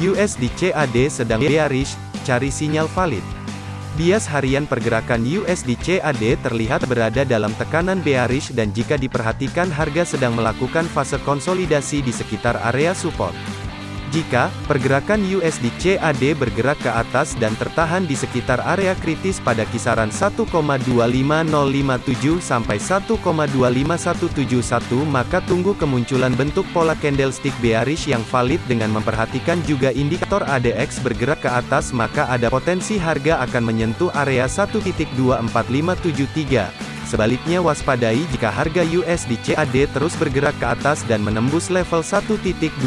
USD CAD sedang bearish, cari sinyal valid. Bias harian pergerakan USD CAD terlihat berada dalam tekanan bearish dan jika diperhatikan harga sedang melakukan fase konsolidasi di sekitar area support. Jika pergerakan USD CAD bergerak ke atas dan tertahan di sekitar area kritis pada kisaran 1,25057 sampai 1,25171 maka tunggu kemunculan bentuk pola candlestick bearish yang valid dengan memperhatikan juga indikator ADX bergerak ke atas maka ada potensi harga akan menyentuh area 1.24573. Sebaliknya waspadai jika harga USD CAD terus bergerak ke atas dan menembus level 1.25171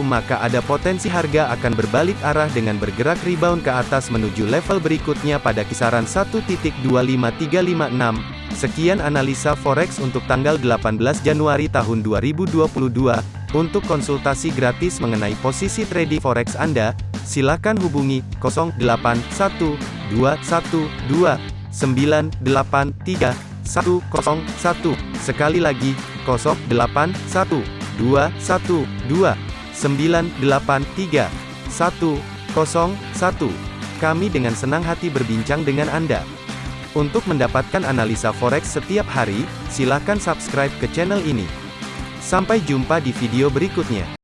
maka ada potensi harga akan berbalik arah dengan bergerak rebound ke atas menuju level berikutnya pada kisaran 1.25356. Sekian analisa forex untuk tanggal 18 Januari tahun 2022. Untuk konsultasi gratis mengenai posisi trading forex Anda, silakan hubungi 081212 983 101. Sekali lagi, 081 212 983 101. Kami dengan senang hati berbincang dengan Anda. Untuk mendapatkan analisa forex setiap hari, silakan subscribe ke channel ini. Sampai jumpa di video berikutnya.